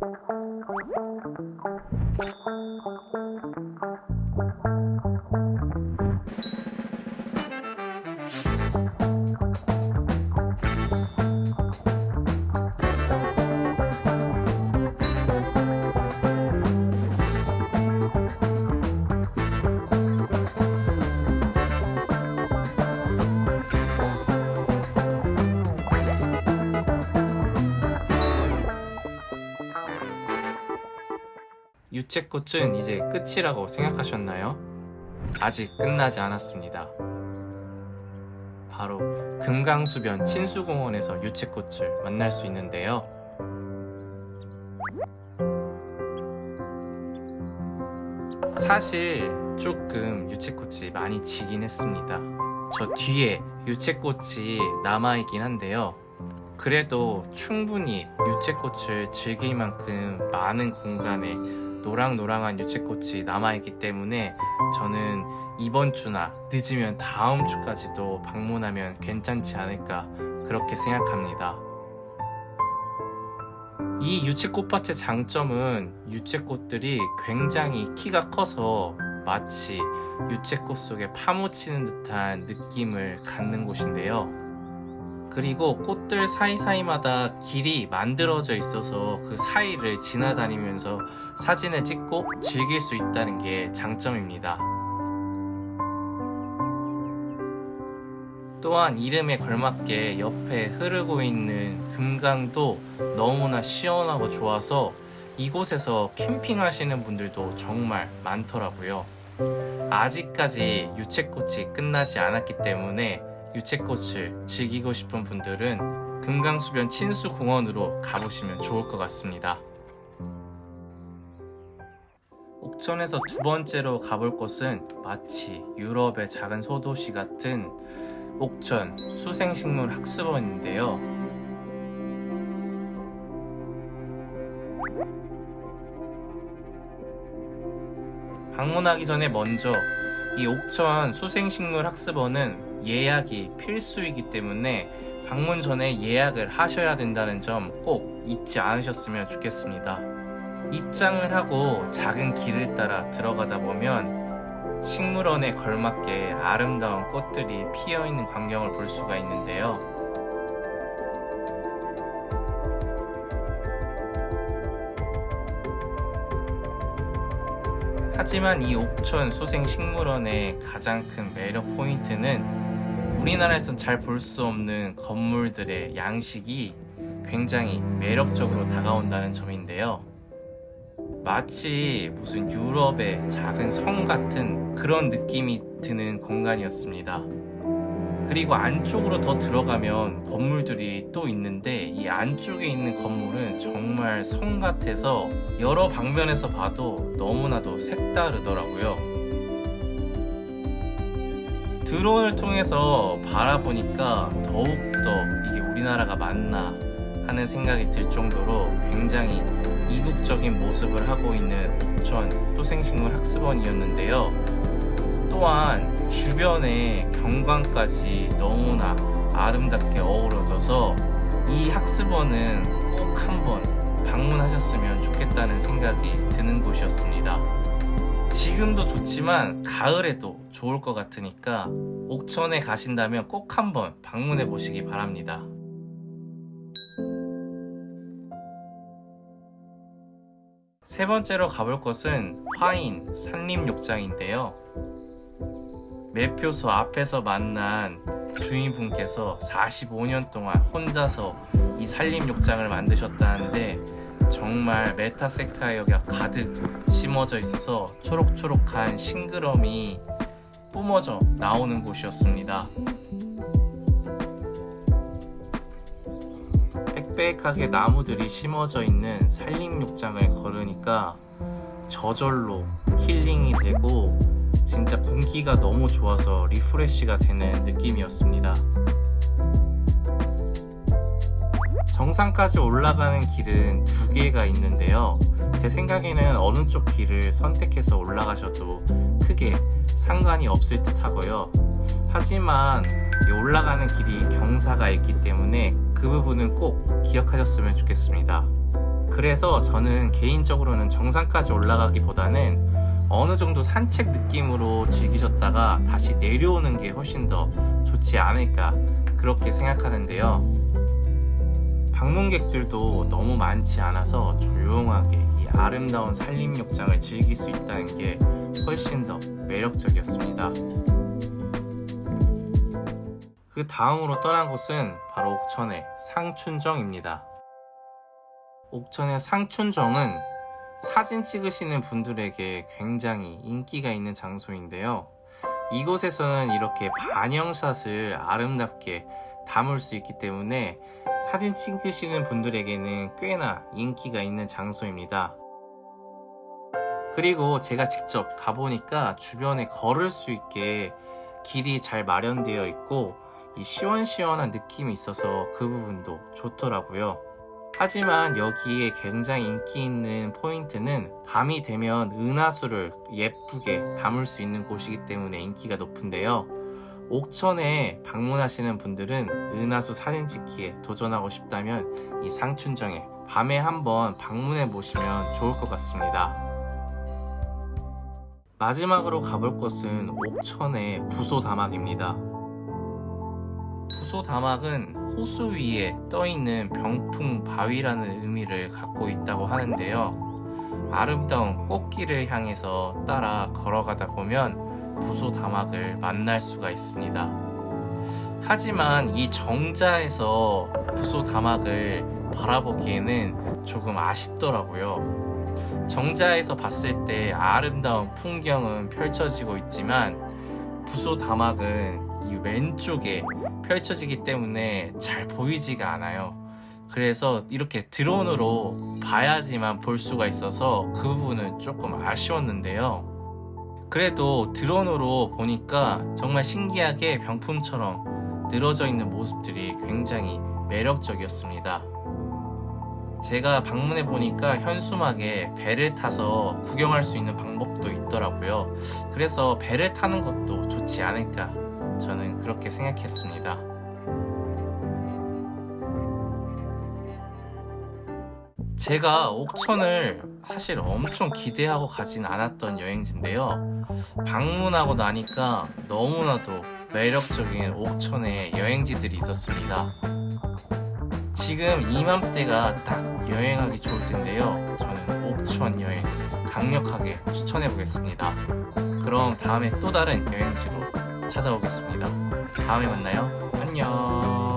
Thank you. 유채꽃은 이제 끝이라고 생각하셨나요? 아직 끝나지 않았습니다. 바로 금강수변 친수공원에서 유채꽃을 만날 수 있는데요. 사실 조금 유채꽃이 많이 지긴 했습니다. 저 뒤에 유채꽃이 남아있긴 한데요. 그래도 충분히 유채꽃을 즐길 만큼 많은 공간에 노랑노랑한 유채꽃이 남아있기 때문에 저는 이번 주나 늦으면 다음 주까지도 방문하면 괜찮지 않을까 그렇게 생각합니다. 이 유채꽃밭의 장점은 유채꽃들이 굉장히 키가 커서 마치 유채꽃 속에 파묻히는 듯한 느낌을 갖는 곳인데요. 그리고 꽃들 사이사이마다 길이 만들어져 있어서 그 사이를 지나다니면서 사진을 찍고 즐길 수 있다는 게 장점입니다. 또한 이름에 걸맞게 옆에 흐르고 있는 금강도 너무나 시원하고 좋아서 이곳에서 캠핑 하시는 분들도 정말 많더라고요. 아직까지 유채꽃이 끝나지 않았기 때문에 유채꽃을 즐기고 싶은 분들은 금강수변 친수공원으로 가보시면 좋을 것 같습니다. 옥천에서 두 번째로 가볼 곳은 마치 유럽의 작은 소도시 같은 옥천 수생식물 학습원인데요. 방문하기 전에 먼저 이 옥천 수생식물 학습원은 예약이 필수이기 때문에 방문 전에 예약을 하셔야 된다는 점 꼭 잊지 않으셨으면 좋겠습니다. 입장을 하고 작은 길을 따라 들어가다 보면 식물원에 걸맞게 아름다운 꽃들이 피어 있는 광경을 볼 수가 있는데요. 하지만 이 옥천 수생식물원의 가장 큰 매력 포인트는 우리나라에선 잘 볼 수 없는 건물들의 양식이 굉장히 매력적으로 다가온다는 점인데요. 마치 무슨 유럽의 작은 성 같은 그런 느낌이 드는 공간이었습니다. 그리고 안쪽으로 더 들어가면 건물들이 또 있는데 이 안쪽에 있는 건물은 정말 성 같아서 여러 방면에서 봐도 너무나도 색다르더라고요. 드론을 통해서 바라보니까 더욱더 이게 우리나라가 맞나 하는 생각이 들 정도로 굉장히 이국적인 모습을 하고 있는 옥천 토생식물 학습원이었는데요. 또한 주변의 경관까지 너무나 아름답게 어우러져서 이 학습원은 꼭 한번 방문하셨으면 좋겠다는 생각이 드는 곳이었습니다. 지금도 좋지만 가을에도 좋을 것 같으니까 옥천에 가신다면 꼭 한번 방문해 보시기 바랍니다. 세 번째로 가볼 곳은 화인 산림욕장인데요. 매표소 앞에서 만난 주인분께서 45년 동안 혼자서 이 산림욕장을 만드셨다는데 정말 메타세카이어가 가득 심어져 있어서 초록초록한 싱그럼이 뿜어져 나오는 곳이었습니다. 빽빽하게 나무들이 심어져 있는 산림욕장을 걸으니까 저절로 힐링이 되고 진짜 공기가 너무 좋아서 리프레쉬가 되는 느낌이었습니다. 정상까지 올라가는 길은 두 개가 있는데요. 제 생각에는 어느 쪽 길을 선택해서 올라가셔도 크게 상관이 없을 듯 하고요. 하지만 올라가는 길이 경사가 있기 때문에 그 부분은 꼭 기억하셨으면 좋겠습니다. 그래서 저는 개인적으로는 정상까지 올라가기보다는 어느 정도 산책 느낌으로 즐기셨다가 다시 내려오는 게 훨씬 더 좋지 않을까 그렇게 생각하는데요. 방문객들도 너무 많지 않아서 조용하게 이 아름다운 산림욕장을 즐길 수 있다는 게 훨씬 더 매력적이었습니다. 그 다음으로 떠난 곳은 바로 옥천의 상춘정입니다. 옥천의 상춘정은 사진 찍으시는 분들에게 굉장히 인기가 있는 장소인데요. 이곳에서는 이렇게 반영샷을 아름답게 담을 수 있기 때문에 사진 찍으시는 분들에게는 꽤나 인기가 있는 장소입니다. 그리고 제가 직접 가보니까 주변에 걸을 수 있게 길이 잘 마련되어 있고 이 시원시원한 느낌이 있어서 그 부분도 좋더라고요. 하지만 여기에 굉장히 인기 있는 포인트는 밤이 되면 은하수를 예쁘게 담을 수 있는 곳이기 때문에 인기가 높은데요. 옥천에 방문하시는 분들은 은하수 사진 찍기에 도전하고 싶다면 이 상춘정에 밤에 한번 방문해 보시면 좋을 것 같습니다. 마지막으로 가볼 곳은 옥천의 부소다막입니다. 부소다막은 호수 위에 떠있는 병풍 바위라는 의미를 갖고 있다고 하는데요. 아름다운 꽃길을 향해서 따라 걸어가다 보면 부소 다막을 만날 수가 있습니다. 하지만 이 정자에서 부소 다막을 바라보기에는 조금 아쉽더라고요. 정자에서 봤을 때 아름다운 풍경은 펼쳐지고 있지만 부소 다막은 이 왼쪽에 펼쳐지기 때문에 잘 보이지가 않아요. 그래서 이렇게 드론으로 봐야지만 볼 수가 있어서 그 부분은 조금 아쉬웠는데요. 그래도 드론으로 보니까 정말 신기하게 병품처럼 늘어져 있는 모습들이 굉장히 매력적이었습니다. 제가 방문해 보니까 현수막에 배를 타서 구경할 수 있는 방법도 있더라고요. 그래서 배를 타는 것도 좋지 않을까 저는 그렇게 생각했습니다. 제가 옥천을 사실 엄청 기대하고 가진 않았던 여행지인데요. 방문하고 나니까 너무나도 매력적인 옥천의 여행지들이 있었습니다. 지금 이맘때가 딱 여행하기 좋을 텐데요. 저는 옥천 여행 강력하게 추천해 보겠습니다. 그럼 다음에 또 다른 여행지로 찾아오겠습니다. 다음에 만나요. 안녕.